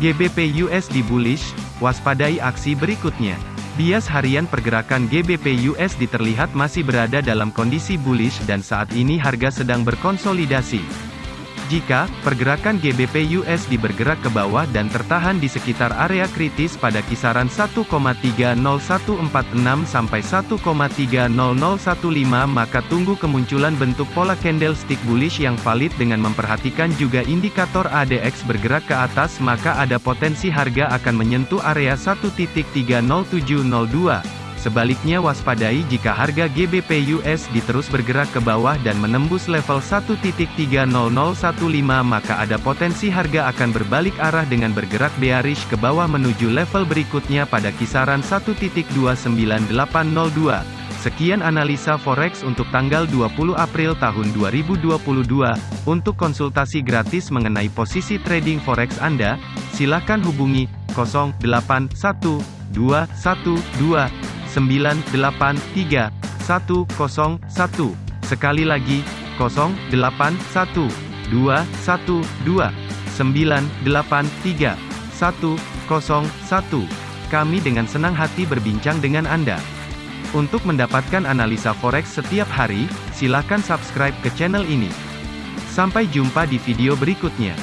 GBP USD bullish, waspadai aksi berikutnya. Bias harian pergerakan GBP USD terlihat masih berada dalam kondisi bullish dan saat ini harga sedang berkonsolidasi. Jika pergerakan GBP USD bergerak ke bawah dan tertahan di sekitar area kritis pada kisaran 1,30146 sampai 1,30015 maka tunggu kemunculan bentuk pola candlestick bullish yang valid dengan memperhatikan juga indikator ADX bergerak ke atas maka ada potensi harga akan menyentuh area 1.30702. Sebaliknya waspadai jika harga GBP USD terus bergerak ke bawah dan menembus level 1.30015 maka ada potensi harga akan berbalik arah dengan bergerak bearish ke bawah menuju level berikutnya pada kisaran 1.29802. Sekian analisa forex untuk tanggal 20 April tahun 2022. Untuk konsultasi gratis mengenai posisi trading forex Anda, silakan hubungi 081212 983 101. Sekali lagi, 081 212 983 101. Kami dengan senang hati berbincang dengan Anda. Untuk mendapatkan analisa forex setiap hari, silakan subscribe ke channel ini. Sampai jumpa di video berikutnya.